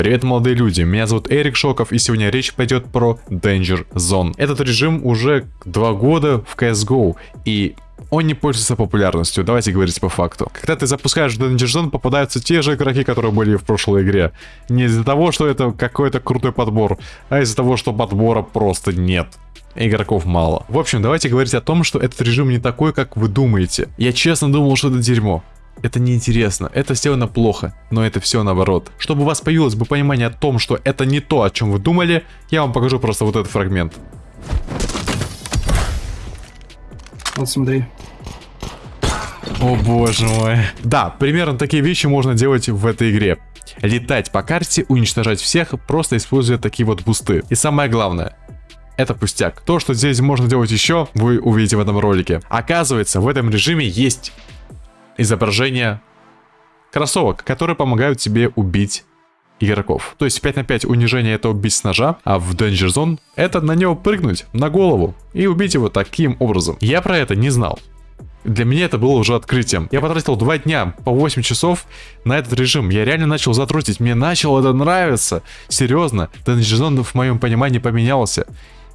Привет, молодые люди, меня зовут Эрик Шоков, и сегодня речь пойдет про Danger Zone. Этот режим уже два года в CSGO, и он не пользуется популярностью, давайте говорить по факту. Когда ты запускаешь Danger Zone, попадаются те же игроки, которые были в прошлой игре. Не из-за того, что это какой-то крутой подбор, а из-за того, что подбора просто нет игроков мало. В общем, давайте говорить о том, что этот режим не такой, как вы думаете. Я честно думал, что это дерьмо это неинтересно, это сделано плохо, но это все наоборот. Чтобы у вас появилось бы понимание о том, что это не то, о чем вы думали, я вам покажу просто вот этот фрагмент. Вот смотри. О боже мой. Да, примерно такие вещи можно делать в этой игре. Летать по карте, уничтожать всех, просто используя такие вот бусты. И самое главное, это пустяк. То, что здесь можно делать еще, вы увидите в этом ролике. Оказывается, в этом режиме есть изображение кроссовок, которые помогают тебе убить игроков. То есть 5 на 5 унижение это убить с ножа, а в Danger Zone это на него прыгнуть, на голову, и убить его таким образом. Я про это не знал. Для меня это было уже открытием. Я потратил 2 дня по 8 часов на этот режим. Я реально начал затрутить. Мне начало это нравиться. Серьезно. Danger Zone в моем понимании поменялся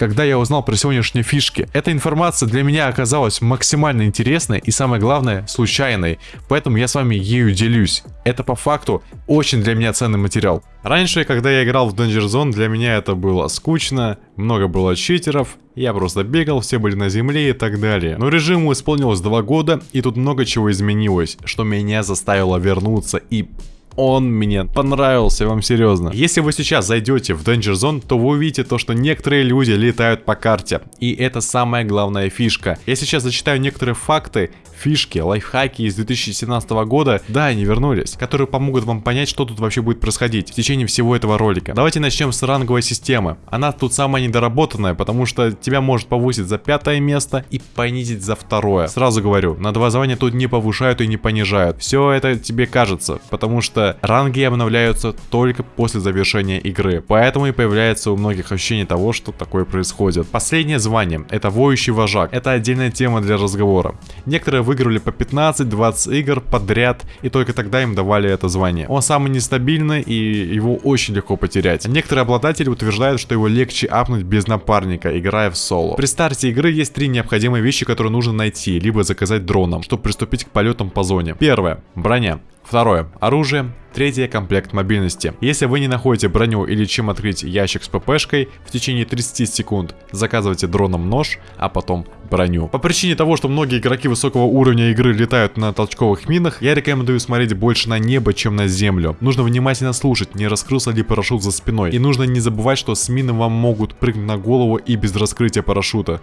когда я узнал про сегодняшние фишки. Эта информация для меня оказалась максимально интересной и самое главное случайной, поэтому я с вами ею делюсь. Это по факту очень для меня ценный материал. Раньше, когда я играл в Danger Zone, для меня это было скучно, много было читеров, я просто бегал, все были на земле и так далее. Но режиму исполнилось 2 года, и тут много чего изменилось, что меня заставило вернуться и он мне понравился, вам серьезно. Если вы сейчас зайдете в Danger Zone, то вы увидите то, что некоторые люди летают по карте. И это самая главная фишка. Я сейчас зачитаю некоторые факты, фишки, лайфхаки из 2017 года, да, они вернулись, которые помогут вам понять, что тут вообще будет происходить в течение всего этого ролика. Давайте начнем с ранговой системы. Она тут самая недоработанная, потому что тебя может повысить за пятое место и понизить за второе. Сразу говорю, на два звания тут не повышают и не понижают. Все это тебе кажется, потому что ранги обновляются только после завершения игры. Поэтому и появляется у многих ощущение того, что такое происходит. Последнее звание, это воющий вожак. Это отдельная тема для разговора. Некоторые выигрывали по 15-20 игр подряд, и только тогда им давали это звание. Он самый нестабильный, и его очень легко потерять. Некоторые обладатели утверждают, что его легче апнуть без напарника, играя в соло. При старте игры есть три необходимые вещи, которые нужно найти, либо заказать дроном, чтобы приступить к полетам по зоне. Первое. Броня. Второе. Оружие. Третье. Комплект мобильности. Если вы не находите броню или чем открыть ящик с ППшкой, в течение 30 секунд заказывайте дроном нож, а потом броню. По причине того, что многие игроки высокого уровня игры летают на толчковых минах, я рекомендую смотреть больше на небо, чем на землю. Нужно внимательно слушать, не раскрылся ли парашют за спиной. И нужно не забывать, что с мины вам могут прыгнуть на голову и без раскрытия парашюта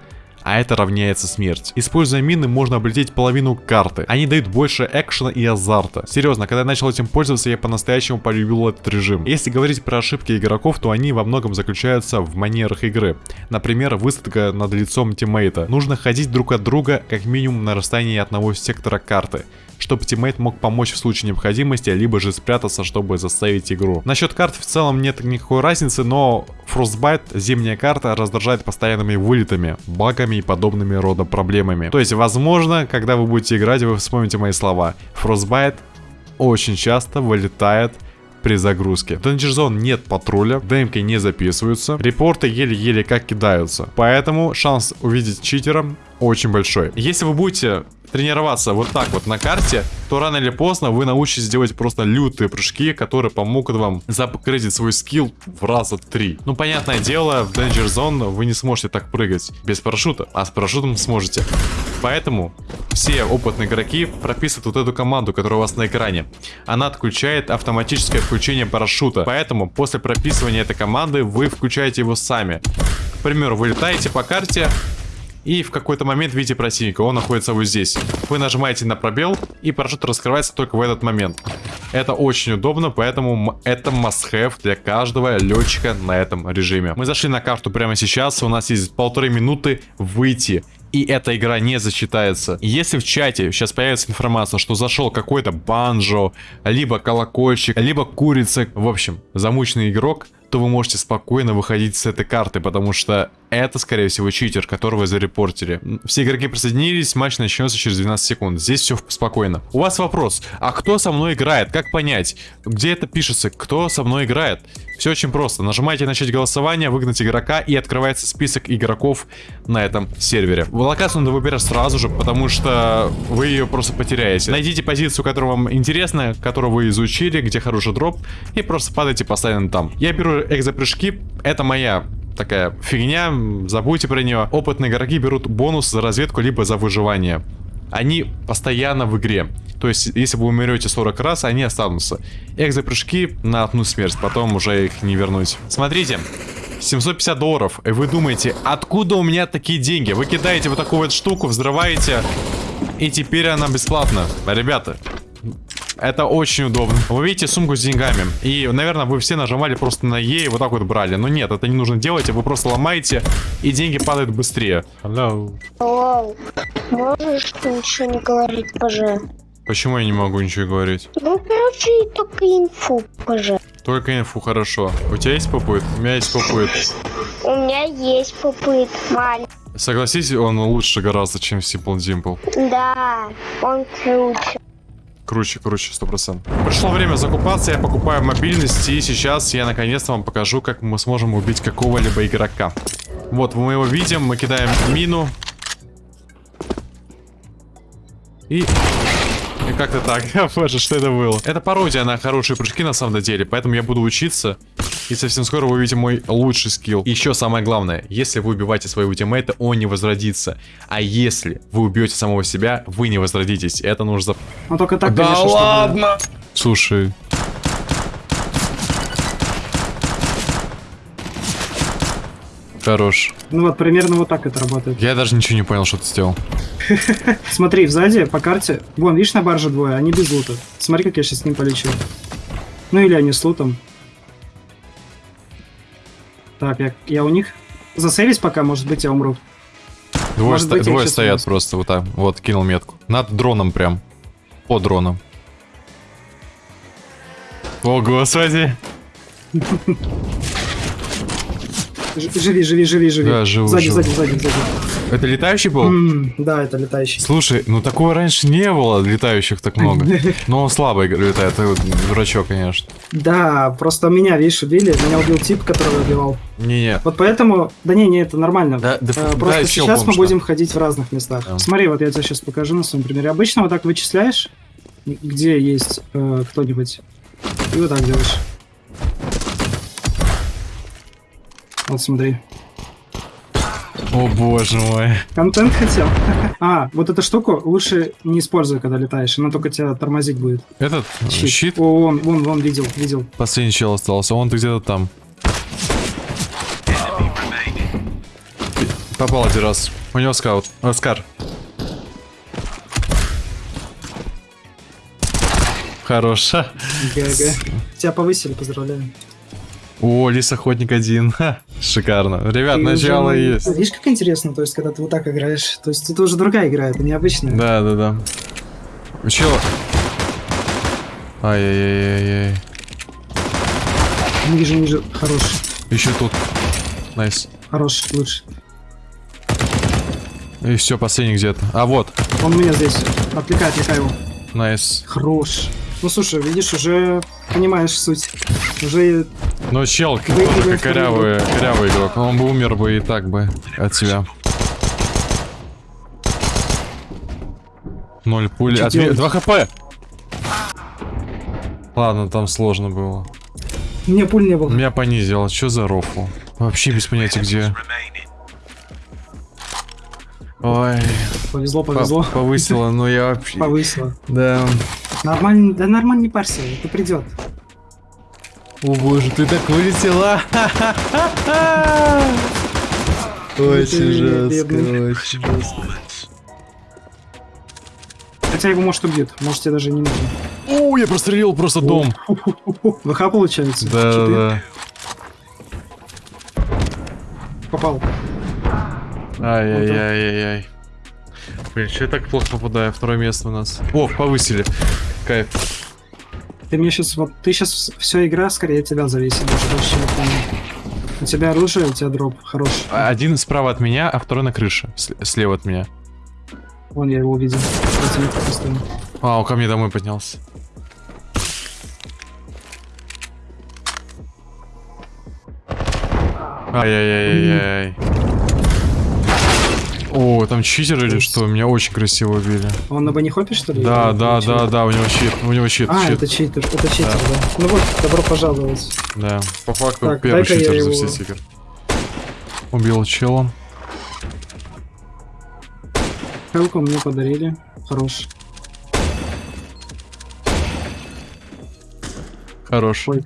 а это равняется смерть. Используя мины, можно облететь половину карты. Они дают больше экшена и азарта. Серьезно, когда я начал этим пользоваться, я по-настоящему полюбил этот режим. Если говорить про ошибки игроков, то они во многом заключаются в манерах игры. Например, высадка над лицом teammate а. Нужно ходить друг от друга как минимум на расстоянии одного сектора карты чтобы teammate мог помочь в случае необходимости, либо же спрятаться, чтобы заставить игру. Насчет карт в целом нет никакой разницы, но Frostbite, зимняя карта, раздражает постоянными вылетами, багами и подобными рода проблемами. То есть, возможно, когда вы будете играть, вы вспомните мои слова. Frostbite очень часто вылетает при загрузке. В Danger Zone нет патруля, демки не записываются, репорты еле-еле как кидаются. Поэтому шанс увидеть читера очень большой. Если вы будете тренироваться вот так вот на карте, то рано или поздно вы научитесь делать просто лютые прыжки, которые помогут вам запгрейдить свой скилл в раза три. Ну, понятное дело, в Danger Zone вы не сможете так прыгать без парашюта, а с парашютом сможете. Поэтому все опытные игроки прописывают вот эту команду, которая у вас на экране. Она отключает автоматическое включение парашюта. Поэтому после прописывания этой команды вы включаете его сами. К примеру, вы летаете по карте, и в какой-то момент видите противника, он находится вот здесь. Вы нажимаете на пробел, и парашют раскрывается только в этот момент. Это очень удобно, поэтому это must-have для каждого летчика на этом режиме. Мы зашли на карту прямо сейчас, у нас есть полторы минуты выйти и эта игра не засчитается. Если в чате сейчас появится информация, что зашел какой-то банджо, либо колокольчик, либо курица, в общем, замученный игрок, то вы можете спокойно выходить с этой карты, потому что это, скорее всего, читер, которого зарепортили. Все игроки присоединились, матч начнется через 12 секунд. Здесь все спокойно. У вас вопрос, а кто со мной играет? Как понять? Где это пишется? Кто со мной играет? Все очень просто. Нажимаете начать голосование, выгнать игрока и открывается список игроков на этом сервере. Локацию надо выбирать сразу же, потому что вы ее просто потеряете. Найдите позицию, которая вам интересна, которую вы изучили, где хороший дроп, и просто падайте постоянно там. Я беру экзопрыжки, это моя такая фигня, забудьте про нее. Опытные игроки берут бонус за разведку, либо за выживание. Они постоянно в игре. То есть, если вы умрете 40 раз, они останутся. Экзопрыжки на одну смерть, потом уже их не вернуть. Смотрите, 750 долларов. И вы думаете, откуда у меня такие деньги? Вы кидаете вот такую вот штуку, взрываете, и теперь она бесплатна. Ребята, это очень удобно. Вы видите сумку с деньгами. И, наверное, вы все нажимали просто на Е и вот так вот брали. Но нет, это не нужно делать. Вы просто ломаете, и деньги падают быстрее. Hello. Алло, можешь ты ничего не говорить, поже? Почему я не могу ничего говорить? Ну, короче, только инфу, поже. Только инфу, хорошо. У тебя есть попыт? У меня есть попыт. У меня есть попыт, маленький. Согласись, он лучше гораздо, чем Simple Dimple. Да, он круче. Круче, круче, сто процентов. Пришло время закупаться, я покупаю мобильность, и сейчас я наконец-то вам покажу, как мы сможем убить какого-либо игрока. Вот, мы его видим, мы кидаем мину. И... И как-то так. Боже, что это было? Это пародия на хорошие прыжки на самом деле, поэтому я буду учиться. И совсем скоро вы увидите мой лучший скилл. И еще самое главное, если вы убиваете своего тиммейта, он не возродится. А если вы убьете самого себя, вы не возродитесь. Это нужно... Ну только так, Да конечно, чтобы- ладно! Слушай. Хорош. Ну вот, примерно вот так это работает. Я даже ничего не понял, что ты сделал. Смотри, сзади по карте. Вон, видишь, на барже двое, они без лута. Смотри, как я сейчас с ним полечу. Ну или они с лутом. Так, я, я у них. Засейвись пока, может быть, я умру. Двое, Может ста- быть, двое стоят вынесу. просто вот так. Вот, кинул метку. Над дроном прям. По дрону. О, господи. Живи, живи, живи, живи. Да, живу, Сзади, живу. сзади, сзади, сзади. Это летающий был? М, да, это летающий. Слушай, ну такого раньше не было, летающих так много. Но он слабо игр- летает, это вот дурачок, конечно. Да, просто меня, видишь, убили. Меня убил тип, которого убивал. Не-не. Вот поэтому... Да не, не, это нормально. Да, да, Э, да, Просто чел сейчас мы будем ходить в разных местах. Да. Смотри, вот я тебе сейчас покажу на своем примере. Обычно вот так вычисляешь, где есть э, кто-нибудь, и вот так делаешь. Вот смотри. О боже мой. Контент хотел. А, вот эту штуку лучше не используй, когда летаешь. Она только тебя тормозить будет. Этот Щит. щит, О, вон, вон, вон, видел, видел. последний чел остался, он где-то там. Попал один раз. У него скаут. Оскар. Хорош. Ха. GG. Тебя повысили, поздравляю. О, лис охотник один. Ха, Шикарно. Ребят, Ты начало уже- есть. Видишь, как интересно, то есть, когда ты вот так играешь. То есть, это уже другая игра, это необычная. Да, да, да. Чел. Ай-яй-яй-яй. Ниже, ниже. Хорош. Еще тут. Nice. Хорош, лучше. И все, последний где-то. А вот. Он меня здесь. Отвлекай, отвлекай его. Nice. Хорош. Ну слушай, видишь, уже понимаешь суть. Уже Но тоже вторую корявый, корявый игрок. Он бы умер бы и так бы от тебя. Ноль пули. Делать? Два HP. Ладно, там сложно было. мне пуль не было. Меня понизило. Что за рофл? Вообще без понятия где. Ой, Повезло, по- повезло. повысило, но я вообще... Повысило. Да. Нормально, да нормально не парься, это придет. О боже, ты так вылетела. Очень жестко, очень жестко. Хотя его может убьют, может тебе даже не нужно. О, я прострелил просто дом. ВХ получается. Да, да. Попал. Ай-яй-яй-яй-яй. Блин, что я так плохо попадаю? Второе место у нас. О, повысили. Кайф. Ты мне сейчас вот ты сейчас все игра скорее от тебя зависит даже больше, чем от меня. У тебя оружие, у тебя дроп хороший. А, Один справа от меня, а второй на крыше. Слева от меня. Вон я его увидел. А, он ко мне домой поднялся. Ай-яй-яй-яй. О, там читер или что? Меня очень красиво убили. Он на банихопе, что ли? Да, да, да, да, у него щит, у него щит, А, щит. это читер, это читер, да. Ну вот, добро пожаловать. Да, по факту Так, первый читер за его- все игр. Убил чела. Хелку мне подарили. Хорош. Хорош. Ой.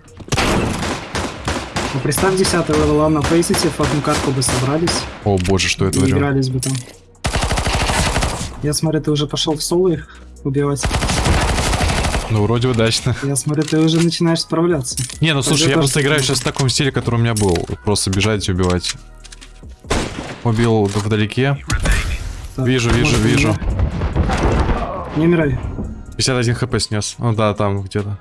Ну, представь, 10 левела на фейсите, в одну катку бы собрались О боже, что я и игрались бы там. Я смотрю, ты уже пошел в соло их убивать. Ну, вроде удачно. Я смотрю, ты уже начинаешь справляться. Не, ну слушай, я просто играю сейчас в таком стиле, который у меня был. Просто бежать и убивать. Убил вдалеке. Так, Вижу, вижу, вижу. Не умирай. 51 хп снес. Ну да, там где-то.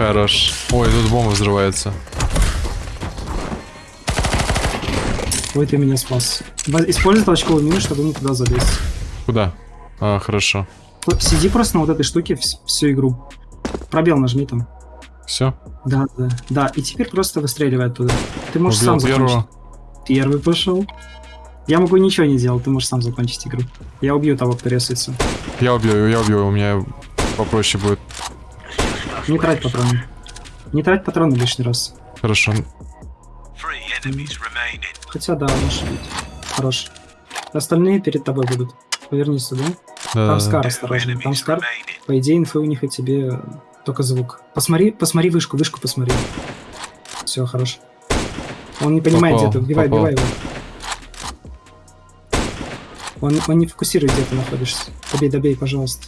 Хорош. Ой, тут бомба взрывается. Ой, ты меня спас. Используй толчковую мину, чтобы не туда залезть. Куда? А, хорошо. Сиди просто на вот этой штуке вс- всю игру. Пробел нажми там. Все. Да, да. Да, и теперь просто выстреливай оттуда. Ты можешь Убил сам закончить. первого. Первый пошел. Я могу ничего не делать, ты можешь сам закончить игру. Я убью того, кто ресается. Я убью, я убью, у меня попроще будет. Не трать патроны. Не трать патроны лишний раз. Хорошо. Хотя да, может быть. Хорош. Остальные перед тобой будут. Повернись сюда. Да, Там Скар, осторожно. Там Скар. По идее, инфы у них и тебе только звук. Посмотри, посмотри вышку, вышку посмотри. Все, хорош. Он не понимает, Попал, где ты. Убивай, попал. убивай его. Он, он не фокусирует, где ты находишься. Добей, добей, пожалуйста.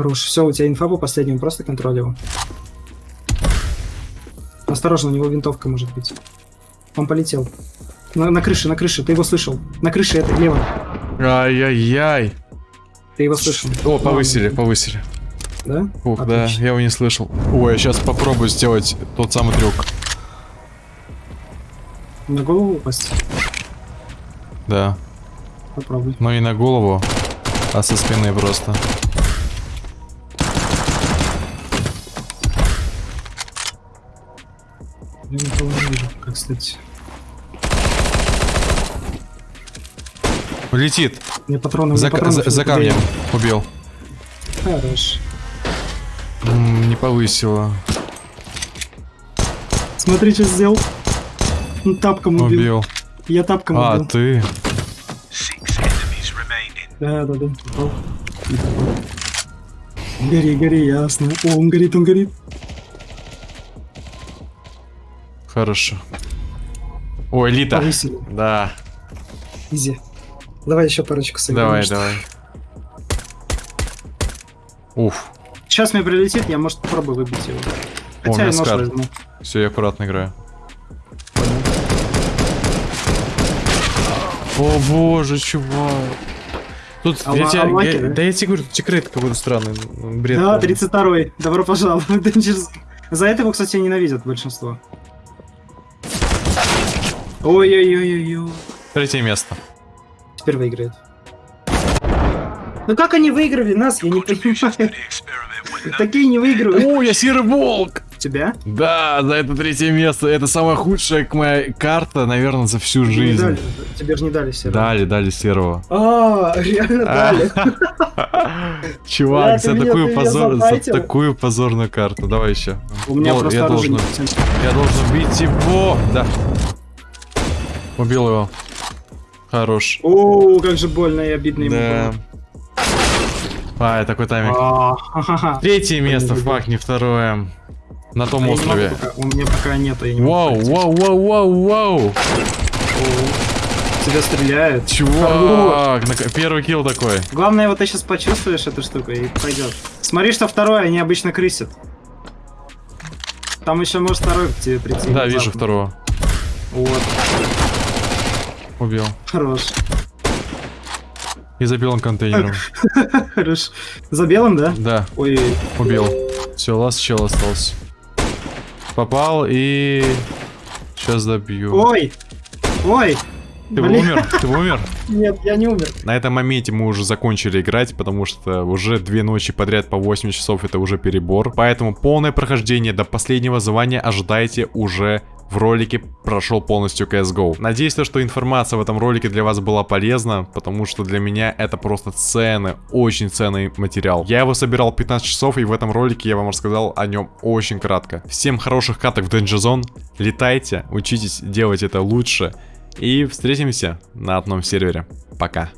Хорош. Все, у тебя инфа по последнему, просто контроль его. Осторожно, у него винтовка может быть. Он полетел. На, на крыше, на крыше, ты его слышал. На крыше это лево. Ай-яй-яй. Ты его слышал. О, повысили, Ладно, повысили. Да? Ух, да, Отлично. я его не слышал. Ой, я сейчас попробую сделать тот самый трюк. На голову упасть? Да. Попробуй. Но не на голову, а со спины просто. Я никого не вижу, как кстати. Летит. Мне патроны, За, мне патронов за- за камнем. Убил. Хорош. М, не повысило. Смотри, что сделал. Он тапком убил. Убил. Я тапком А, убил. ты. Enemies remaining. Да, да, да. Гори, гори, ясно. О, он горит, он горит. Хорошо. Ой, Лита. Повысили. Да. Изи. Давай еще парочку сыграем. Давай, что- давай. Уф. Сейчас мне прилетит, я, может, попробую выбить его. О, Хотя меня я нож скар. возьму. Все, я аккуратно играю. О боже, чувак. Тут, А я тебя- а я- да? да я тебе говорю, секрет какой-то странный. Бред. Да, полный. 32-й. Добро пожаловать. За это его, кстати, ненавидят большинство. Ой-ой-ой-ой-ой. Третье место. Теперь выиграет. Ну как они выиграли нас, я не понимаю. Такие не выигрывают. О, я серый волк! Тебя? Да, за это третье место. Это самая худшая моя карта, наверное, за всю жизнь. дали. Тебе же не дали серого. Дали, дали серого. А, реально дали. Чувак, за такую позор, за такую позорную карту. Давай еще. У меня просто я должен, я должен убить его. Да. Убил его. Хорош. О, как же больно и обидно ему Да. было. А, такой тайминг. А, ха-ха-ха. Третье место, люблю. фак, не второе. На том острове. пока, У меня пока нету, я не Вау, вау, вау, вау, вау. Тебя стреляют. Чувак, на- первый килл такой. Главное, вот ты сейчас почувствуешь эту штуку и пойдет. Смотри, что второе, они обычно крысят. Там еще может второй к тебе прийти. Да, вижу второго. Вот, Убил. хорош. И забил он контейнером. Хорошо. За белым, да? Да, Ой, убил. Все, ласт чел остался. Попал и... Сейчас добью. ой, ой. Ты Блин. умер? Ты умер? Нет, я не умер. На этом моменте мы уже закончили играть, потому что уже две ночи подряд по 8 часов это уже перебор. Поэтому полное прохождение до последнего звания ожидайте уже в ролике прошел полностью CSGO. Надеюсь, то, что информация в этом ролике для вас была полезна, потому что для меня это просто ценный, очень ценный материал. Я его собирал 15 часов, и в этом ролике я вам рассказал о нем очень кратко. Всем хороших каток в Danger Zone, летайте, учитесь делать это лучше, и встретимся на одном сервере. Пока.